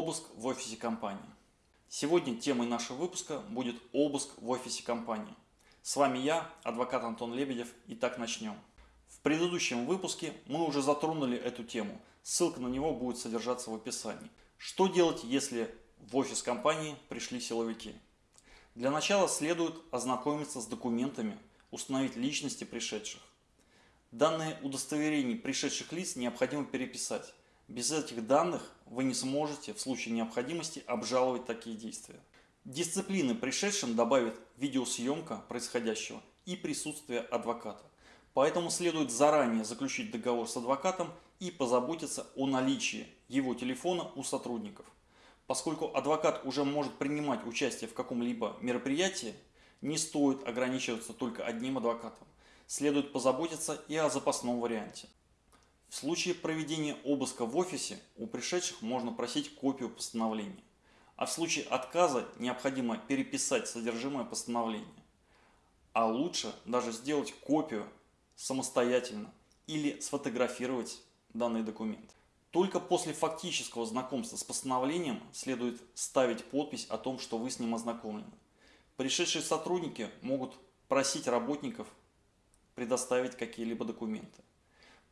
Обыск в офисе компании. Сегодня темой нашего выпуска будет обыск в офисе компании. С вами я, адвокат Антон Лебедев, и так начнем. В предыдущем выпуске мы уже затронули эту тему, ссылка на него будет содержаться в описании. Что делать, если в офис компании пришли силовики? Для начала следует ознакомиться с документами, установить личности пришедших. Данные удостоверений пришедших лиц необходимо переписать. Без этих данных вы не сможете в случае необходимости обжаловать такие действия. Дисциплины пришедшим добавит видеосъемка происходящего и присутствие адвоката. Поэтому следует заранее заключить договор с адвокатом и позаботиться о наличии его телефона у сотрудников. Поскольку адвокат уже может принимать участие в каком-либо мероприятии, не стоит ограничиваться только одним адвокатом. Следует позаботиться и о запасном варианте. В случае проведения обыска в офисе у пришедших можно просить копию постановления, а в случае отказа необходимо переписать содержимое постановления. А лучше даже сделать копию самостоятельно или сфотографировать данный документ. Только после фактического знакомства с постановлением следует ставить подпись о том, что вы с ним ознакомлены. Пришедшие сотрудники могут просить работников предоставить какие-либо документы.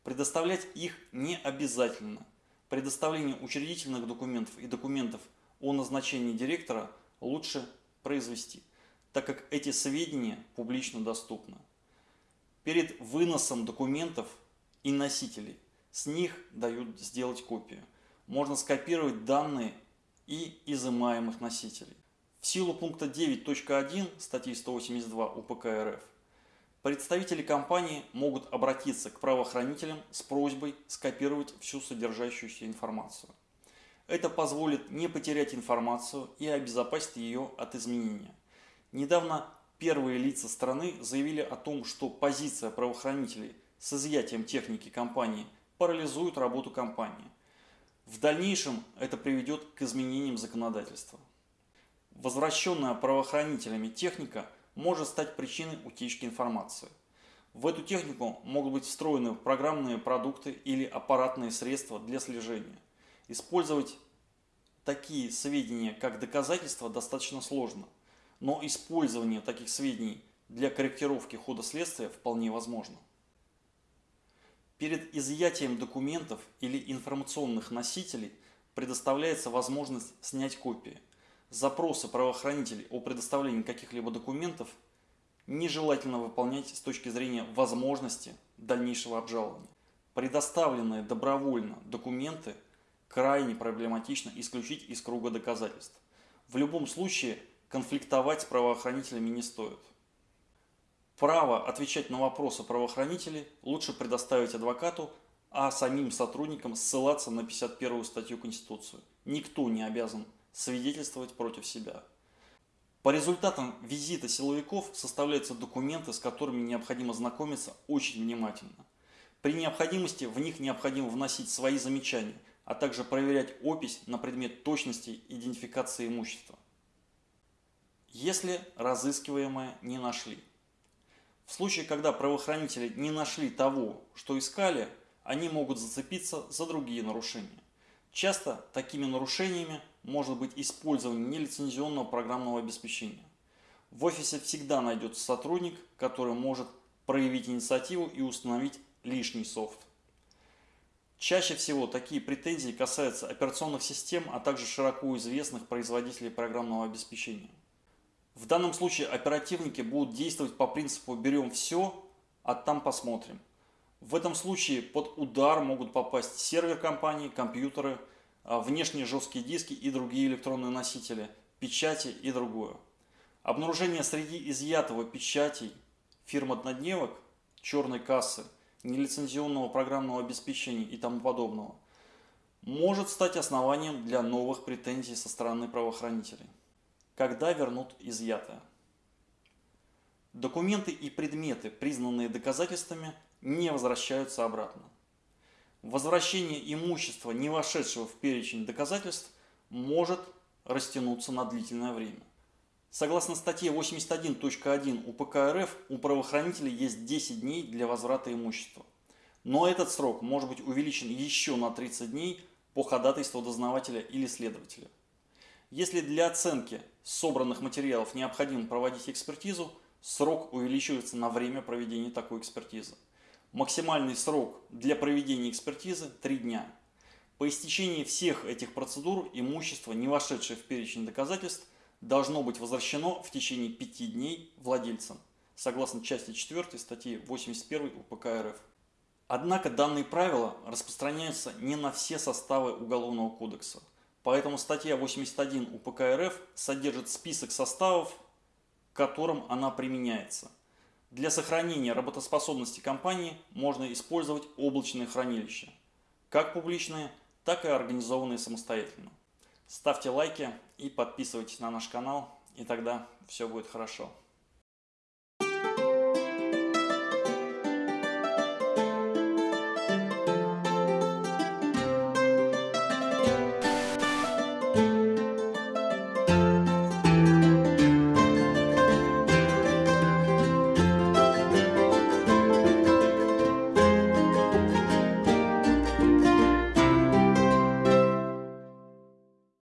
Предоставлять их не обязательно. Предоставление учредительных документов и документов о назначении директора лучше произвести, так как эти сведения публично доступны. Перед выносом документов и носителей с них дают сделать копию. Можно скопировать данные и изымаемых носителей. В силу пункта 9.1 статьи 182 УПК РФ Представители компании могут обратиться к правоохранителям с просьбой скопировать всю содержащуюся информацию. Это позволит не потерять информацию и обезопасить ее от изменения. Недавно первые лица страны заявили о том, что позиция правоохранителей с изъятием техники компании парализует работу компании. В дальнейшем это приведет к изменениям законодательства. Возвращенная правоохранителями техника – может стать причиной утечки информации. В эту технику могут быть встроены программные продукты или аппаратные средства для слежения. Использовать такие сведения как доказательства достаточно сложно, но использование таких сведений для корректировки хода следствия вполне возможно. Перед изъятием документов или информационных носителей предоставляется возможность снять копии – запросы правоохранителей о предоставлении каких-либо документов нежелательно выполнять с точки зрения возможности дальнейшего обжалования. Предоставленные добровольно документы крайне проблематично исключить из круга доказательств. В любом случае конфликтовать с правоохранителями не стоит. Право отвечать на вопросы правоохранителей лучше предоставить адвокату, а самим сотрудникам ссылаться на 51 статью Конституции. Никто не обязан свидетельствовать против себя. По результатам визита силовиков составляются документы, с которыми необходимо знакомиться очень внимательно. При необходимости в них необходимо вносить свои замечания, а также проверять опись на предмет точности идентификации имущества. Если разыскиваемое не нашли. В случае, когда правоохранители не нашли того, что искали, они могут зацепиться за другие нарушения. Часто такими нарушениями может быть использование нелицензионного программного обеспечения. В офисе всегда найдется сотрудник, который может проявить инициативу и установить лишний софт. Чаще всего такие претензии касаются операционных систем, а также широко известных производителей программного обеспечения. В данном случае оперативники будут действовать по принципу «берем все, а там посмотрим». В этом случае под удар могут попасть сервер компании, компьютеры, внешние жесткие диски и другие электронные носители, печати и другое. Обнаружение среди изъятого печатей фирм однодневок, черной кассы, нелицензионного программного обеспечения и тому подобного может стать основанием для новых претензий со стороны правоохранителей. Когда вернут изъятое? Документы и предметы, признанные доказательствами, не возвращаются обратно. Возвращение имущества, не вошедшего в перечень доказательств, может растянуться на длительное время. Согласно статье 81.1 УПК РФ, у правоохранителей есть 10 дней для возврата имущества. Но этот срок может быть увеличен еще на 30 дней по ходатайству дознавателя или следователя. Если для оценки собранных материалов необходимо проводить экспертизу, срок увеличивается на время проведения такой экспертизы. Максимальный срок для проведения экспертизы – 3 дня. По истечении всех этих процедур имущество, не вошедшее в перечень доказательств, должно быть возвращено в течение 5 дней владельцам, согласно части 4 статьи 81 УПК РФ. Однако данные правила распространяются не на все составы Уголовного кодекса. Поэтому статья 81 УПК РФ содержит список составов, к которым она применяется. Для сохранения работоспособности компании можно использовать облачные хранилища, как публичные, так и организованные самостоятельно. Ставьте лайки и подписывайтесь на наш канал, и тогда все будет хорошо.